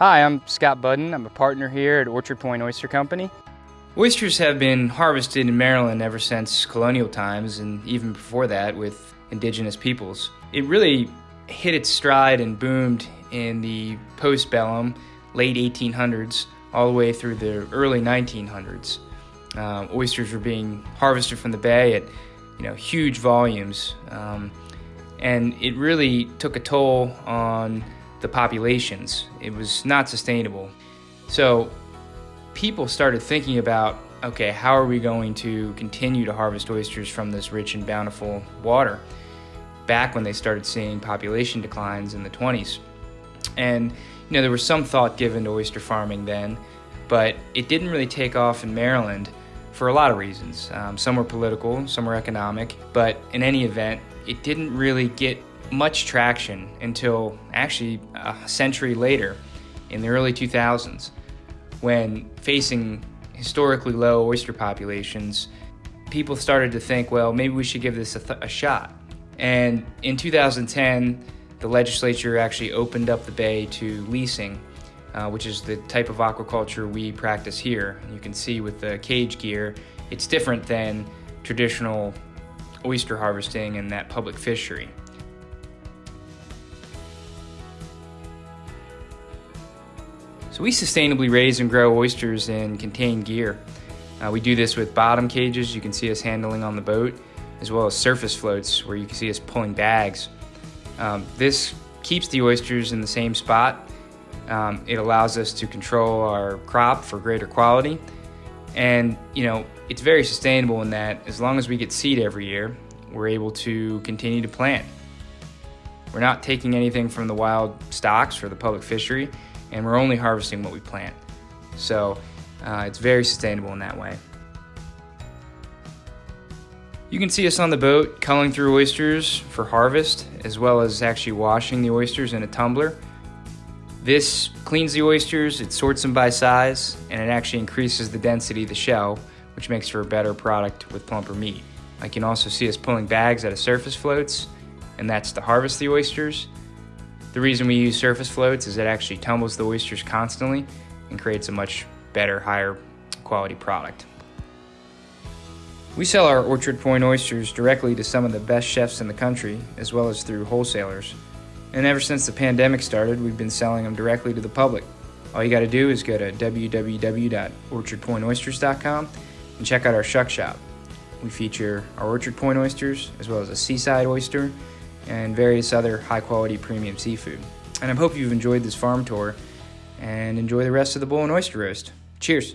Hi, I'm Scott Budden. I'm a partner here at Orchard Point Oyster Company. Oysters have been harvested in Maryland ever since colonial times and even before that with indigenous peoples. It really hit its stride and boomed in the postbellum, late 1800s, all the way through the early 1900s. Um, oysters were being harvested from the bay at you know huge volumes, um, and it really took a toll on the populations. It was not sustainable. So people started thinking about, okay, how are we going to continue to harvest oysters from this rich and bountiful water? Back when they started seeing population declines in the 20s. And, you know, there was some thought given to oyster farming then, but it didn't really take off in Maryland for a lot of reasons. Um, some were political, some were economic, but in any event, it didn't really get much traction until actually a century later in the early 2000s when facing historically low oyster populations, people started to think, well, maybe we should give this a, a shot. And in 2010, the legislature actually opened up the bay to leasing, uh, which is the type of aquaculture we practice here. You can see with the cage gear, it's different than traditional oyster harvesting and that public fishery. So we sustainably raise and grow oysters in contained gear. Uh, we do this with bottom cages you can see us handling on the boat, as well as surface floats where you can see us pulling bags. Um, this keeps the oysters in the same spot. Um, it allows us to control our crop for greater quality. And, you know, it's very sustainable in that as long as we get seed every year, we're able to continue to plant. We're not taking anything from the wild stocks or the public fishery and we're only harvesting what we plant. So uh, it's very sustainable in that way. You can see us on the boat culling through oysters for harvest, as well as actually washing the oysters in a tumbler. This cleans the oysters, it sorts them by size, and it actually increases the density of the shell, which makes for a better product with plumper meat. I can also see us pulling bags out of surface floats, and that's to harvest the oysters. The reason we use surface floats is it actually tumbles the oysters constantly and creates a much better, higher quality product. We sell our Orchard Point oysters directly to some of the best chefs in the country, as well as through wholesalers. And ever since the pandemic started, we've been selling them directly to the public. All you gotta do is go to www.orchardpointoysters.com and check out our shuck shop. We feature our Orchard Point oysters, as well as a seaside oyster, and various other high quality premium seafood. And I hope you've enjoyed this farm tour and enjoy the rest of the bull and oyster roast. Cheers!